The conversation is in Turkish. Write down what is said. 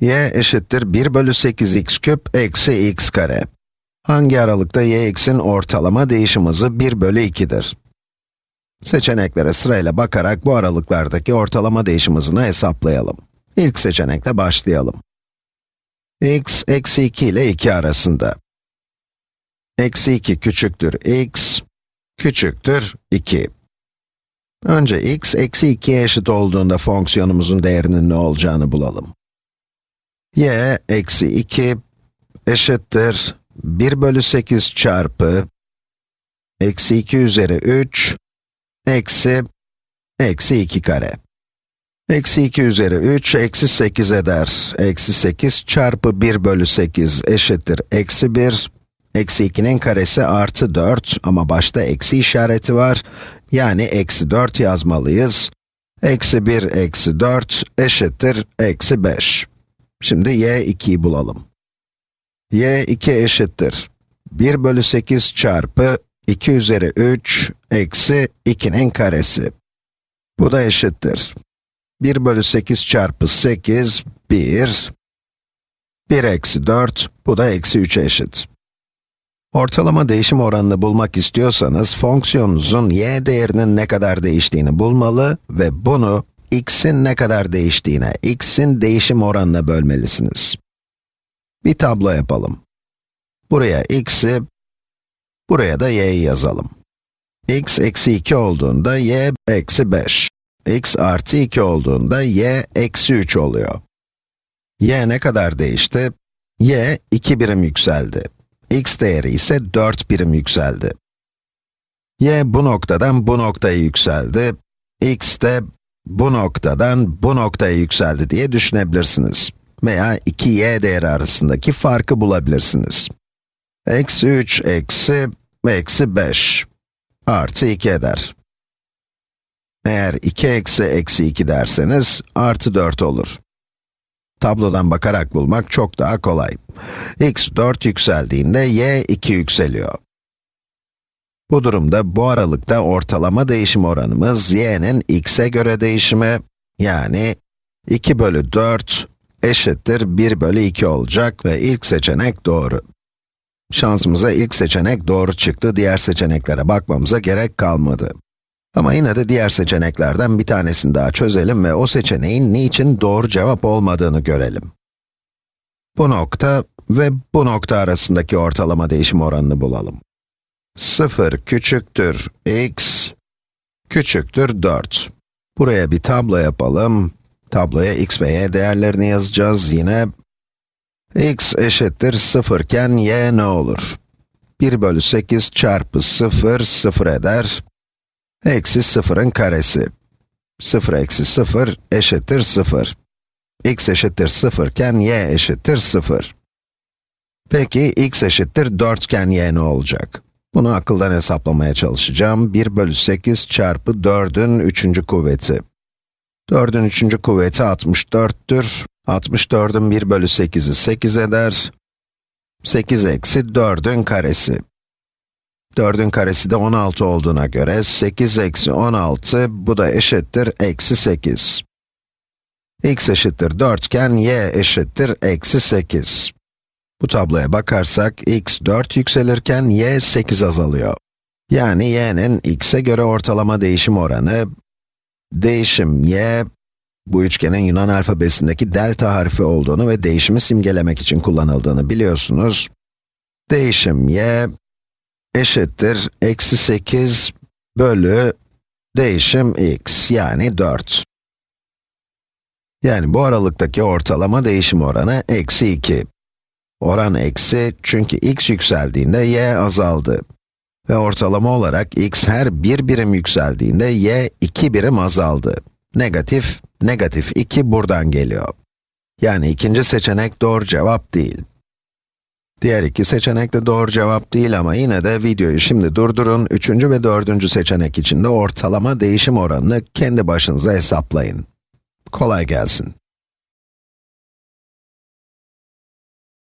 y eşittir 1 bölü 8 x küp eksi x kare. Hangi aralıkta y x'in ortalama değişim hızı 1 bölü 2'dir? Seçeneklere sırayla bakarak bu aralıklardaki ortalama değişim hızını hesaplayalım. İlk seçenekle başlayalım. x, eksi 2 ile 2 arasında. Eksi 2 küçüktür x, küçüktür 2. Önce x, eksi 2'ye eşit olduğunda fonksiyonumuzun değerinin ne olacağını bulalım. Y, eksi 2 eşittir 1 bölü 8 çarpı eksi 2 üzeri 3 eksi eksi 2 kare. Eksi 2 üzeri 3 eksi 8 eder. Eksi 8 çarpı 1 bölü 8 eşittir eksi 1. Eksi 2'nin karesi artı 4 ama başta eksi işareti var. Yani eksi 4 yazmalıyız. Eksi 1 eksi 4 eşittir eksi 5. Şimdi y 2'yi bulalım. y 2 eşittir. 1 bölü 8 çarpı 2 üzeri 3 eksi 2'nin karesi. Bu da eşittir. 1 bölü 8 çarpı 8, 1. 1 eksi 4, bu da eksi 3'e eşit. Ortalama değişim oranını bulmak istiyorsanız, fonksiyonunuzun y değerinin ne kadar değiştiğini bulmalı ve bunu x'in ne kadar değiştiğine, x'in değişim oranına bölmelisiniz. Bir tablo yapalım. Buraya x'i, buraya da y'yi yazalım. x eksi 2 olduğunda y eksi 5. x artı 2 olduğunda y eksi 3 oluyor. y ne kadar değişti? y 2 birim yükseldi. x değeri ise 4 birim yükseldi. y bu noktadan bu noktaya yükseldi. x de bu noktadan bu noktaya yükseldi diye düşünebilirsiniz. Veya iki y değeri arasındaki farkı bulabilirsiniz. Eksi 3 eksi, eksi 5 artı 2 eder. Eğer 2 eksi eksi 2 derseniz, artı 4 olur. Tablodan bakarak bulmak çok daha kolay. x 4 yükseldiğinde y 2 yükseliyor. Bu durumda bu aralıkta ortalama değişim oranımız y'nin x'e göre değişimi, yani 2 bölü 4 eşittir 1 bölü 2 olacak ve ilk seçenek doğru. Şansımıza ilk seçenek doğru çıktı, diğer seçeneklere bakmamıza gerek kalmadı. Ama yine de diğer seçeneklerden bir tanesini daha çözelim ve o seçeneğin niçin doğru cevap olmadığını görelim. Bu nokta ve bu nokta arasındaki ortalama değişim oranını bulalım. 0 küçüktür x küçüktür 4. Buraya bir tablo yapalım. Tabloya x ve y değerlerini yazacağız yine. x eşittir 0 iken y ne olur? 1 bölü 8 çarpı 0, 0 eder. Eksi 0'ın karesi. 0 eksi 0 eşittir 0. x eşittir 0 iken y eşittir 0. Peki x eşittir 4 iken y ne olacak? Bunu akıldan hesaplamaya çalışacağım. 1 bölü 8 çarpı 4'ün 3. kuvveti. 4'ün 3. kuvveti 64'tür. 64'ün 1 bölü 8'i 8 eder. 8 eksi 4'ün karesi. 4'ün karesi de 16 olduğuna göre 8 eksi 16, bu da eşittir eksi 8. x eşittir 4 iken y eşittir eksi 8. Bu tabloya bakarsak, x 4 yükselirken y 8 azalıyor. Yani y'nin x'e göre ortalama değişim oranı, değişim y, bu üçgenin Yunan alfabesindeki delta harfi olduğunu ve değişimi simgelemek için kullanıldığını biliyorsunuz. Değişim y, eşittir eksi 8 bölü değişim x, yani 4. Yani bu aralıktaki ortalama değişim oranı eksi 2. Oran eksi çünkü x yükseldiğinde y azaldı. Ve ortalama olarak x her bir birim yükseldiğinde y iki birim azaldı. Negatif, negatif 2 buradan geliyor. Yani ikinci seçenek doğru cevap değil. Diğer iki seçenek de doğru cevap değil ama yine de videoyu şimdi durdurun, üçüncü ve dördüncü seçenek için de ortalama değişim oranını kendi başınıza hesaplayın. Kolay gelsin.